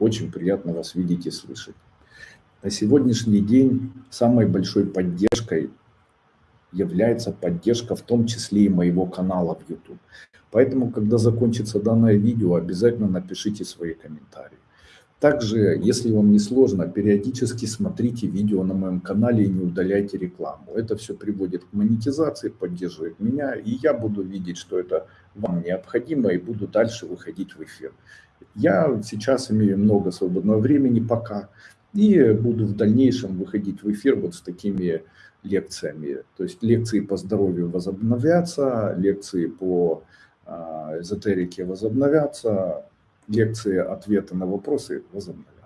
Очень приятно вас видеть и слышать. На сегодняшний день самой большой поддержкой является поддержка в том числе и моего канала в YouTube. Поэтому, когда закончится данное видео, обязательно напишите свои комментарии. Также, если вам не сложно, периодически смотрите видео на моем канале и не удаляйте рекламу. Это все приводит к монетизации, поддерживает меня, и я буду видеть, что это вам необходимо, и буду дальше выходить в эфир. Я сейчас имею много свободного времени пока, и буду в дальнейшем выходить в эфир вот с такими лекциями. То есть лекции по здоровью возобновятся, лекции по а, эзотерике возобновятся, лекции, ответы на вопросы возобновятся.